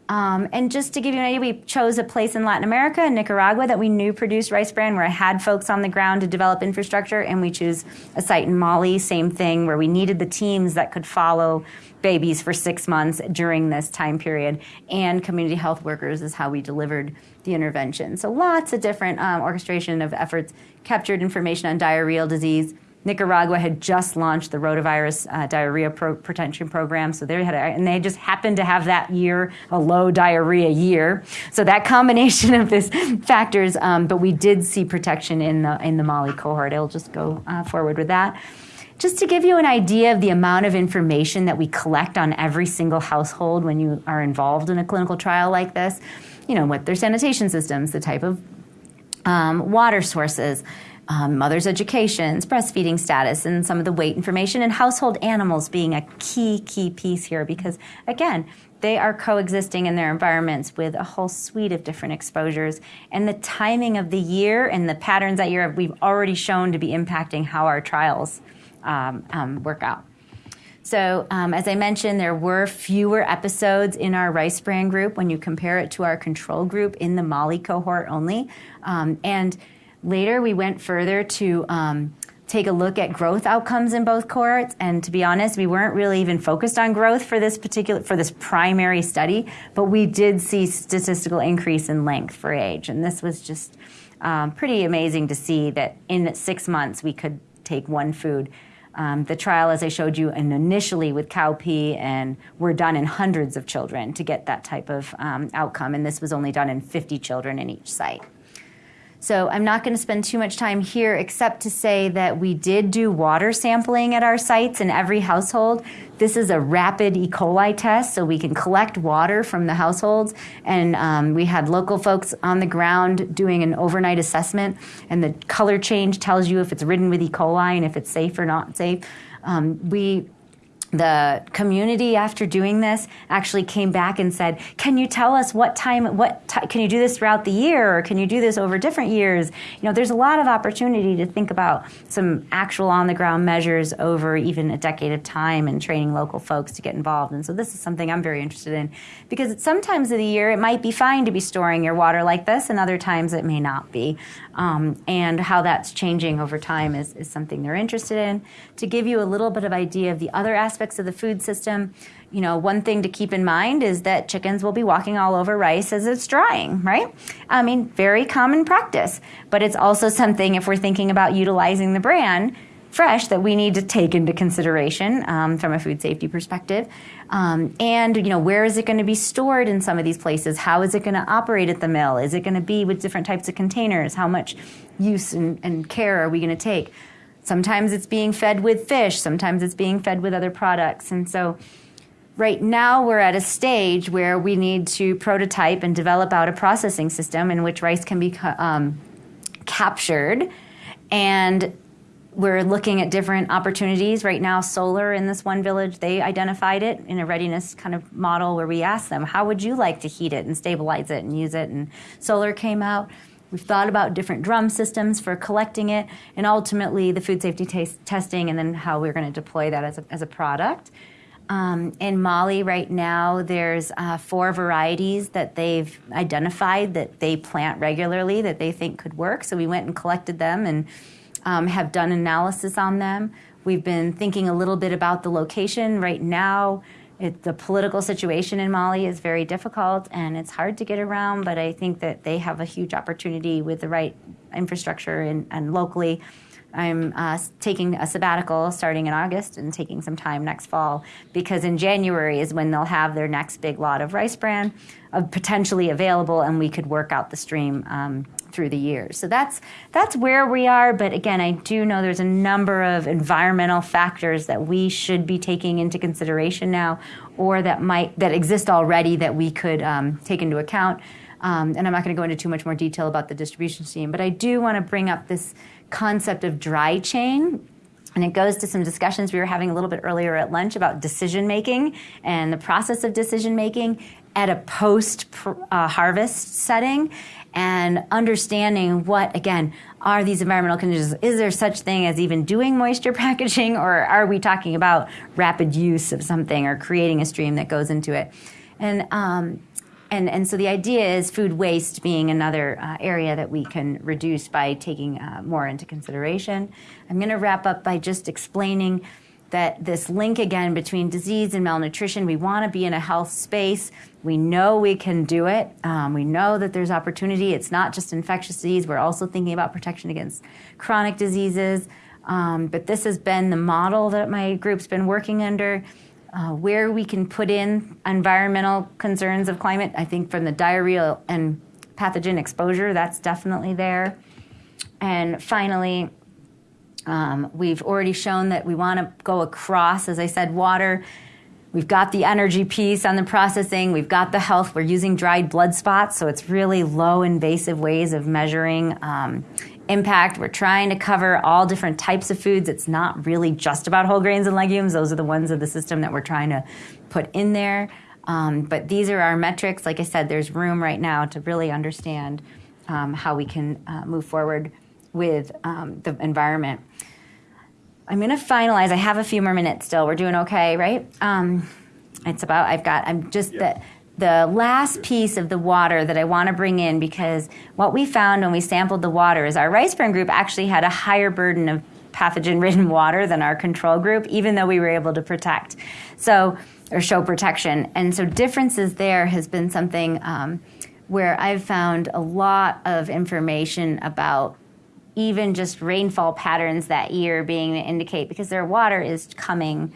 Um, and just to give you an idea, we chose a place in Latin America, in Nicaragua, that we knew produced rice bran, where I had folks on the ground to develop infrastructure. And we chose a site in Mali, same thing, where we needed the teams that could follow babies for six months during this time period. And community health workers is how we delivered the intervention. So lots of different um, orchestration of efforts, captured information on diarrheal disease Nicaragua had just launched the rotavirus uh, diarrhea pro- prevention program, so they had, a, and they just happened to have that year a low diarrhea year. So that combination <laughs> of these factors, um, but we did see protection in the in the Mali cohort. I'll just go uh, forward with that. Just to give you an idea of the amount of information that we collect on every single household when you are involved in a clinical trial like this, you know, what their sanitation systems, the type of um, water sources, um, mother's educations, breastfeeding status, and some of the weight information, and household animals being a key, key piece here because, again, they are coexisting in their environments with a whole suite of different exposures. And the timing of the year and the patterns that year we've already shown to be impacting how our trials um, um, work out. So, um, as I mentioned, there were fewer episodes in our rice bran group when you compare it to our control group in the Mali cohort only. Um, and Later, we went further to um, take a look at growth outcomes in both cohorts. And to be honest, we weren't really even focused on growth for this particular for this primary study, but we did see statistical increase in length for age, and this was just um, pretty amazing to see that in six months we could take one food. Um, the trial, as I showed you, and initially with cow cowpea, and were done in hundreds of children to get that type of um, outcome, and this was only done in 50 children in each site. So I'm not going to spend too much time here except to say that we did do water sampling at our sites in every household. This is a rapid E. coli test, so we can collect water from the households. And um, we had local folks on the ground doing an overnight assessment, and the color change tells you if it's ridden with E. coli and if it's safe or not safe. Um, we the community after doing this actually came back and said can you tell us what time what can you do this throughout the year? Or can you do this over different years? You know there's a lot of opportunity to think about some actual on the ground measures over even a decade of time and training local folks to get involved. And so this is something i'm very interested in because at some times of the year it might be fine to be storing your water like this and other times it may not be um, and how that's changing over time is, is something they're interested in to give you a little bit of idea of the other aspects of the food system, you know, one thing to keep in mind is that chickens will be walking all over rice as it's drying, right? I mean, very common practice. But it's also something, if we're thinking about utilizing the bran, fresh that we need to take into consideration um, from a food safety perspective. Um, and you know, where is it going to be stored in some of these places? How is it going to operate at the mill? Is it going to be with different types of containers? How much use and, and care are we going to take? Sometimes it's being fed with fish, sometimes it's being fed with other products. And so right now we're at a stage where we need to prototype and develop out a processing system in which rice can be um, captured. And we're looking at different opportunities right now. Solar in this one village, they identified it in a readiness kind of model where we asked them, How would you like to heat it and stabilize it and use it? And solar came out. We've thought about different drum systems for collecting it, and ultimately the food safety testing, and then how we're going to deploy that as a, as a product. Um, in Mali right now, there's uh, four varieties that they've identified that they plant regularly that they think could work. So we went and collected them and um, have done analysis on them. We've been thinking a little bit about the location right now. It, the political situation in Mali is very difficult and it's hard to get around, but I think that they have a huge opportunity with the right infrastructure and, and locally. I'm uh, taking a sabbatical starting in August and taking some time next fall because in January is when they'll have their next big lot of rice bran uh, potentially available, and we could work out the stream um, through the years. So that's that's where we are. But again, I do know there's a number of environmental factors that we should be taking into consideration now, or that might that exist already that we could um, take into account. Um, and I'm not going to go into too much more detail about the distribution scheme, but I do want to bring up this concept of dry chain and it goes to some discussions we were having a little bit earlier at lunch about decision making and the process of decision making at a post uh, harvest setting and understanding what again are these environmental conditions is there such thing as even doing moisture <laughs> packaging or are we talking about rapid use of something or creating a stream that goes into it and um, and, and so the idea is food waste being another uh, area that we can reduce by taking uh, more into consideration. I'm going to wrap up by just explaining that this link again between disease and malnutrition, we want to be in a health space. We know we can do it. Um, we know that there's opportunity. It's not just infectious disease, we're also thinking about protection against chronic diseases. Um, but this has been the model that my group's been working under. Uh, where we can put in environmental concerns of climate, I think from the diarrhea and pathogen exposure, that's definitely there. And finally, um, we've already shown that we want to go across, as I said, water. We've got the energy piece on the processing. We've got the health. We're using dried blood spots, so it's really low invasive ways of measuring um, impact. We're trying to cover all different types of foods. It's not really just about whole grains and legumes. Those are the ones of the system that we're trying to put in there. Um, but these are our metrics. Like I said, there's room right now to really understand um, how we can uh, move forward with um, the environment. I'm going to finalize. I have a few more minutes still. We're doing okay, right? Um, it's about, I've got, I'm just that the last piece of the water that I want to bring in because what we found when we sampled the water is our rice bran group actually had a higher burden of pathogen ridden <laughs> water than our control group, even though we were able to protect. So, or show protection. And so, differences there has been something um, where I've found a lot of information about even just rainfall patterns that year being to indicate because their water is coming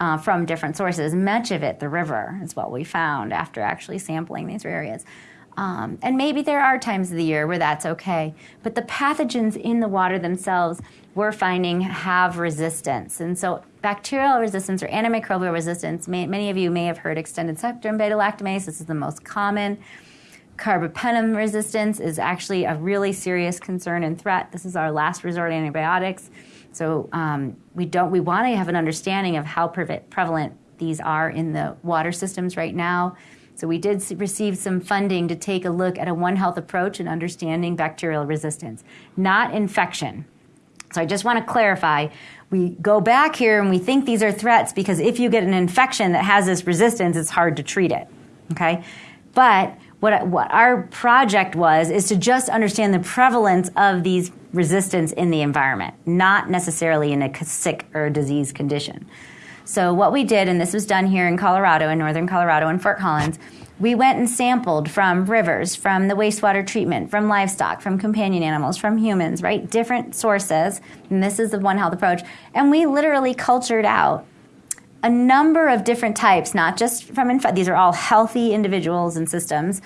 uh, from different sources. Much of it, the river, is what we found after actually sampling these areas. Um, and maybe there are times of the year where that's okay. But the pathogens in the water themselves, we're finding have resistance. And so, bacterial resistance or antimicrobial resistance, may, many of you may have heard extended spectrum beta lactamase. This is the most common. Carbapenem resistance is actually a really serious concern and threat. This is our last resort antibiotics. So um, we don't we want to have an understanding of how prevalent these are in the water systems right now. So we did receive some funding to take a look at a One Health approach in understanding bacterial resistance, not infection. So I just want to clarify. We go back here and we think these are threats because if you get an infection that has this resistance, it's hard to treat it. Okay? But what, what our project was is to just understand the prevalence of these resistance in the environment, not necessarily in a sick or disease condition. So what we did, and this was done here in Colorado, in northern Colorado, in Fort Collins, we went and sampled from rivers, from the wastewater treatment, from livestock, from companion animals, from humans, right? Different sources. And this is the One Health approach. And we literally cultured out a number of different types, not just from inf- these are all healthy individuals and systems.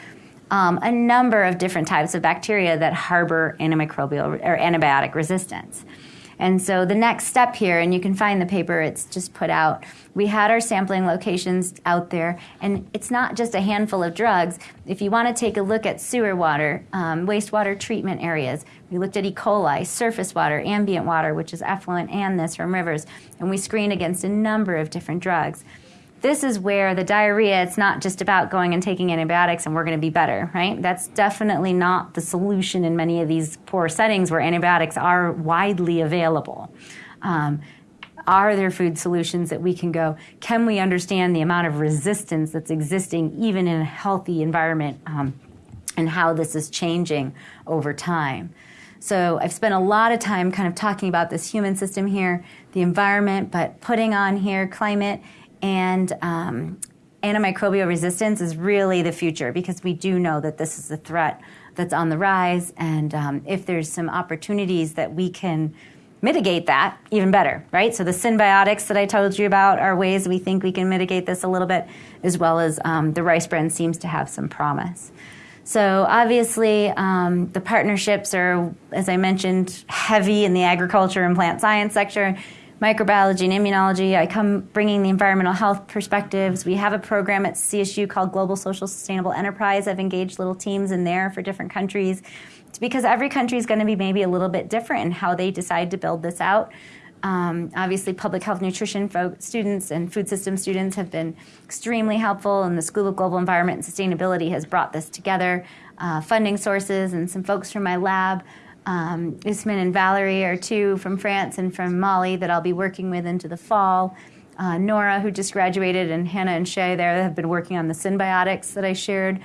Um, a number of different types of bacteria that harbor antimicrobial or antibiotic resistance. And so the next step here, and you can find the paper, it's just put out. We had our sampling locations out there, and it's not just a handful of drugs. If you want to take a look at sewer water, um, wastewater treatment areas, we looked at E. coli, surface water, ambient water, which is effluent, and this from rivers, and we screened against a number of different drugs this is where the diarrhea, it's not just about going and taking antibiotics and we're going to be better, right? That's definitely not the solution in many of these poor settings where antibiotics are widely available. Um, are there food solutions that we can go? Can we understand the amount of resistance that's existing even in a healthy environment um, and how this is changing over time? So I've spent a lot of time kind of talking about this human system here, the environment, but putting on here climate and um, antimicrobial resistance is really the future because we do know that this is a threat that's on the rise. And um, if there's some opportunities that we can mitigate that, even better, right? So the synbiotics that I told you about are ways we think we can mitigate this a little bit, as well as um, the rice bran seems to have some promise. So obviously, um, the partnerships are, as I mentioned, heavy in the agriculture and plant science sector microbiology and immunology. I come bringing the environmental health perspectives. We have a program at CSU called Global Social Sustainable Enterprise. I've engaged little teams in there for different countries. It's because every country is going to be maybe a little bit different in how they decide to build this out. Um, obviously, public health nutrition students and food system students have been extremely helpful, and the School of Global Environment and Sustainability has brought this together. Uh, funding sources and some folks from my lab um, and Valerie are two from France and from Mali that I'll be working with into the fall. Uh, Nora, who just graduated, and Hannah and Shay there have been working on the synbiotics that I shared.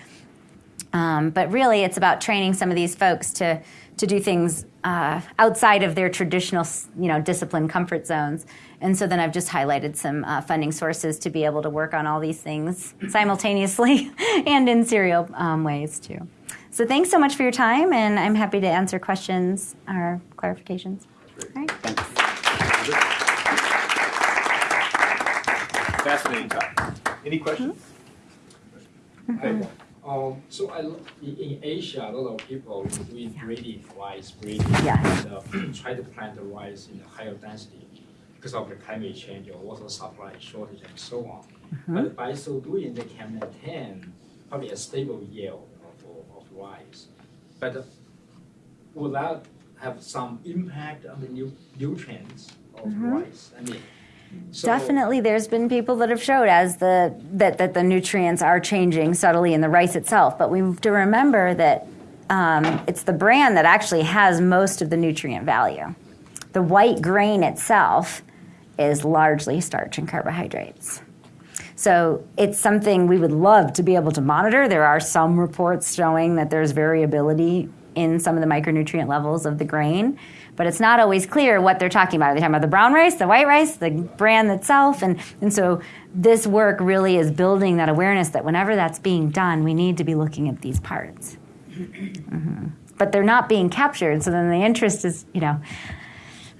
Um, but really, it's about training some of these folks to to do things uh, outside of their traditional, you know, discipline comfort zones. And so then I've just highlighted some uh, funding sources to be able to work on all these things simultaneously <laughs> and in serial um, ways too. So thanks so much for your time, and I'm happy to answer questions or clarifications. All right, thanks. Fascinating talk. Any questions? Mm-hmm. Okay. Um, so I, in Asia, a lot of people do breeding rice breeding. Yeah. And, uh, <clears throat> try to plant the rice in a higher density because of the climate change or water supply shortage and so on. Mm-hmm. But by so doing, they can maintain probably a stable yield rice. But will that have some impact on the nu- nutrients of mm-hmm. rice? I mean, so Definitely, there's been people that have showed as the that, that the nutrients are changing subtly in the rice itself. But we have to remember that um, it's the bran that actually has most of the nutrient value. The white grain itself is largely starch and carbohydrates. So it's something we would love to be able to monitor. There are some reports showing that there's variability in some of the micronutrient levels of the grain, but it's not always clear what they're talking about. Are they talking about the brown rice, the white rice, the bran itself? And, and so this work really is building that awareness that whenever that's being done, we need to be looking at these parts. Mhm. But they're not being captured, so then the interest is, you know,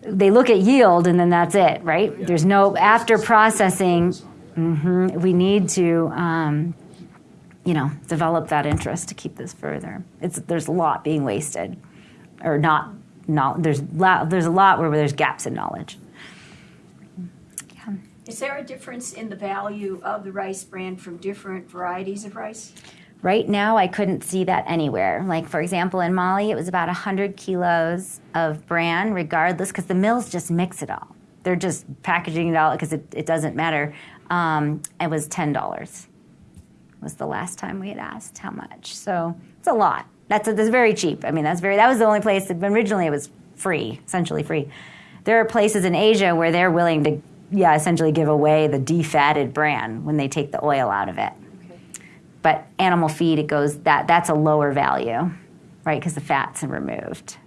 they look at yield and then that's it, right? There's no after processing. Hmm we need to, um, you know, develop that interest to keep this further. It's there's a lot being wasted, or not. Not there's lot, there's a lot where there's gaps in knowledge. Is there a difference in the value of the rice bran from different varieties of rice? Right now, I couldn't see that anywhere. Like, for example, in Mali, it was about 100 kilos of bran, regardless, because the mills just mix it all. They're just packaging it all because it, it doesn't matter. Um, it was $10 was the last time we had asked how much. So it's a lot. That's, that's very cheap. I mean, that's very, that was the only place that originally it was free, essentially free. There are places in Asia where they're willing to, yeah, essentially give away the defatted bran when they take the oil out of it but animal feed it goes that that's a lower value right because the fats are removed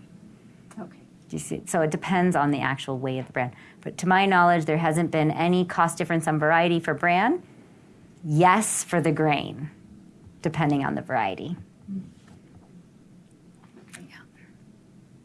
Okay. do you see so it depends on the actual weight of the bran but to my knowledge there hasn't been any cost difference on variety for bran yes for the grain depending on the variety yeah.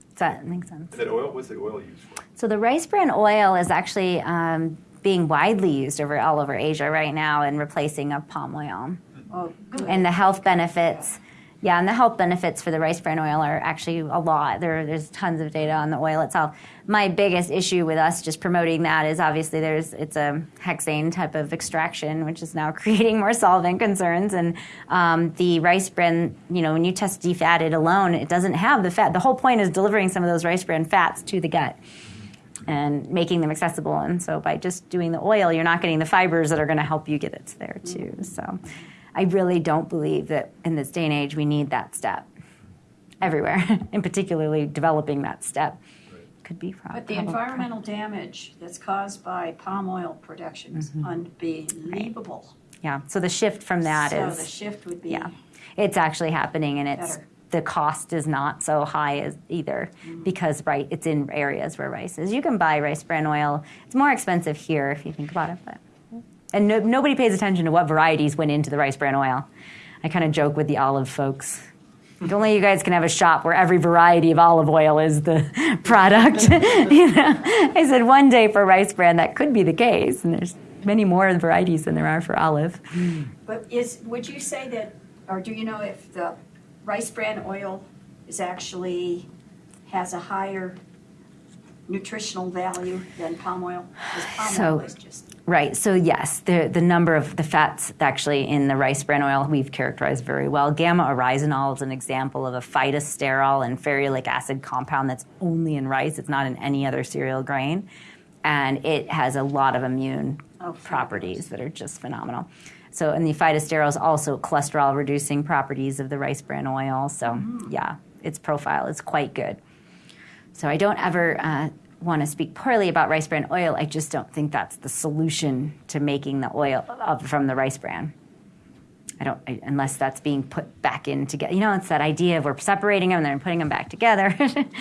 does that make sense Is that oil? What's the oil used for? so the rice bran oil is actually um, being widely used over all over Asia right now and replacing of palm oil. Oh, good. And the health benefits, yeah, and the health benefits for the rice bran oil are actually a lot. There, there's tons of data on the oil itself. My biggest issue with us just promoting that is obviously there's it's a hexane type of extraction, which is now <laughs> creating more solvent concerns. And um, the rice bran, you know, when you test defatted alone, it doesn't have the fat. The whole point is delivering some of those rice bran fats to the gut and making them accessible. And so by just doing the oil, you're not getting the fibers that are going to help you get it there too. So I really don't believe that in this day and age we need that step everywhere, <laughs> and particularly developing that step could be prob- But the environmental damage that's caused by palm oil production is mm-hmm. unbelievable. Yeah. So the shift from that is So the shift would be, yeah, it's actually happening, and it's Better. the cost is not so high as either mm-hmm. because right, it's in areas where rice is. You can buy rice bran oil. It's more expensive here if you think about it, but and no, nobody pays attention to what varieties went into the rice bran oil. I kind of joke with the olive folks. If only you guys can have a shop where every variety of olive oil is the <laughs> product. <laughs> you know? I said one day for rice bran that could be the case, and there's many more varieties than there are for olive. but is, would you say that, or do you know if the rice bran oil is actually, has a higher nutritional value than palm oil? Palm So- oil is just, Right. So yes, the the number of the fats actually in the rice bran oil we've characterized very well. Gamma oryzanol is an example of a phytosterol and ferulic acid compound that's only in rice. It's not in any other cereal grain, and it has a lot of immune Oh, properties that are just phenomenal. So, and the phytosterol is also cholesterol reducing properties of the rice bran oil. So, yeah, its profile is quite good. So I don't ever uh, want to speak poorly about rice bran oil. I just don't think that's the solution to making the oil of, from the rice bran. I don't, I, unless that's being put back in together. You know, it's that idea of we're separating them and then putting them back together.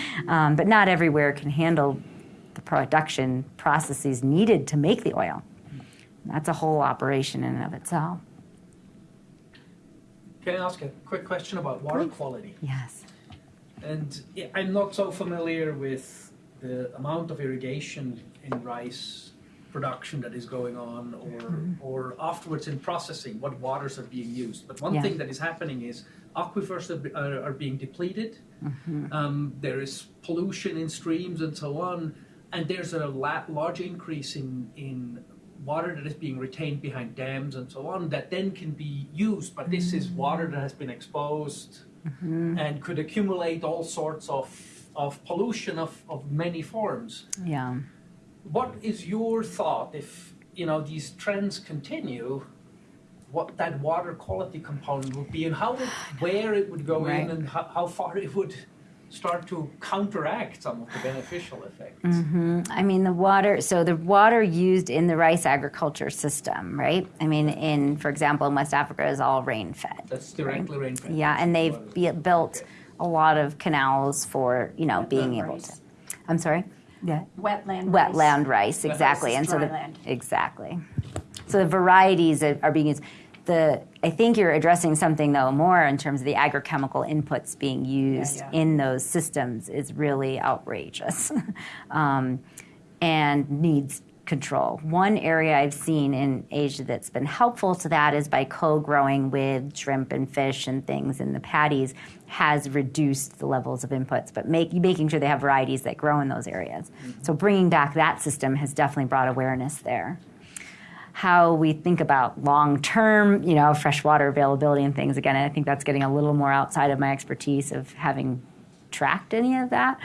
<laughs> um, but not everywhere can handle the production processes needed to make the oil. That's a whole operation in and of itself. Can I ask a quick question about water quality? Yes. And I'm not so familiar with the amount of irrigation in rice production that is going on or, Mm-hmm. or afterwards in processing, what waters are being used. But one Yeah. thing that is happening is aquifers are, are, are being depleted. Mm-hmm. Um, there is pollution in streams and so on. And there's a la- large increase in, in water that is being retained behind dams and so on that then can be used. But this is water that has been exposed and could accumulate all sorts of, of pollution of, of many forms. Yeah. What is your thought if you know these trends continue? What that water quality component would be, and how, would, <sighs> where it would go Right. in, and how, how far it would start to counteract some of the beneficial effects. Mm-hmm. I mean, the water, so the water used in the rice agriculture system, right? I mean, in, for example, in West Africa is all rain fed. That's directly rain fed. Yeah, and they've be- built a lot of canals for, you know, being able to. I'm sorry? Yeah. Wetland rice. Wetland rice, exactly. versus And so the, dry land. exactly. So the varieties that are being used. The I think you're addressing something though more in terms of the agrochemical inputs being used yeah. in those systems is really outrageous, <laughs> um, and needs control. One area I've seen in Asia that's been helpful to that is by co-growing with shrimp and fish and things in the paddies has reduced the levels of inputs, but make, making sure they have varieties that grow in those areas. Mm-hmm. So bringing back that system has definitely brought awareness there how we think about long term, you know, freshwater availability and things. Again, I think that's getting a little more outside of my expertise of having tracked any of that.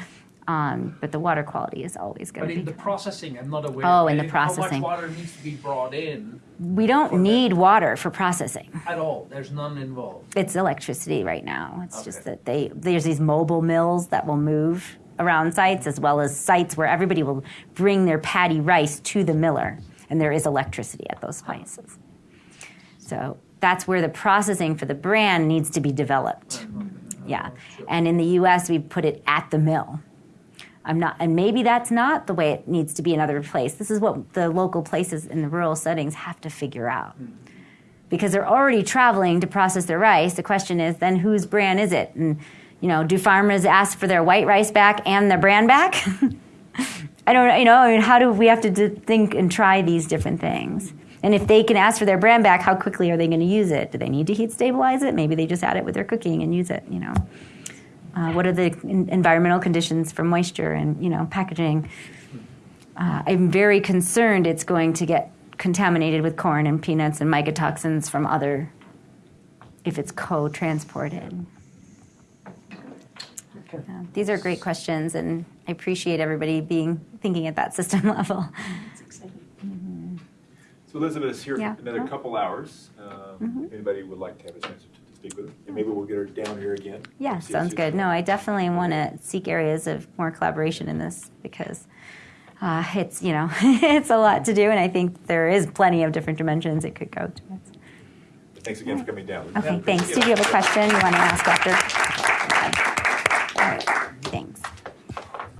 Um, but the water quality is always going to be. But in the processing, I'm not aware. Oh, in the uh, How processing. much water needs to be brought in we don't need water for processing. at all? There's none involved. It's electricity right now. It's just that they there's these mobile mills that will move around sites as well as sites where everybody will bring their paddy rice to the miller, and there is electricity at those places. So that's where the processing for the bran needs to be developed. Yeah, and in the U.S. we put it at the mill. I'm not, and maybe that's not the way it needs to be in other place. This is what the local places in the rural settings have to figure out because they're already traveling to process their rice. The question is then whose bran is it? And you know, do farmers ask for their white rice back and their bran back? <laughs> I don't, you know, I mean, how do we have to think and try these different things? And if they can ask for their bran back, how quickly are they going to use it? Do they need to heat stabilize it? Maybe they just add it with their cooking and use it. You know, uh, what are the en- environmental conditions for moisture and you know packaging? Uh, I'm very concerned it's going to get contaminated with corn and peanuts and mycotoxins from other, if it's co-transported. Yeah, these are great questions, and I appreciate everybody being thinking at that <laughs> system level. It's exciting. So Elizabeth is here Yeah. for another couple hours. Um, If anybody would like to have a chance with. And maybe we'll get her down here again. Yeah, sounds good. No, I definitely want to seek areas of more collaboration in this because uh, it's, you know, <laughs> it's a lot to do, and I think there is plenty of different dimensions it could go towards. Thanks again for coming down. Okay, yeah, thanks. Did you have a question you want to ask after? All right, thanks.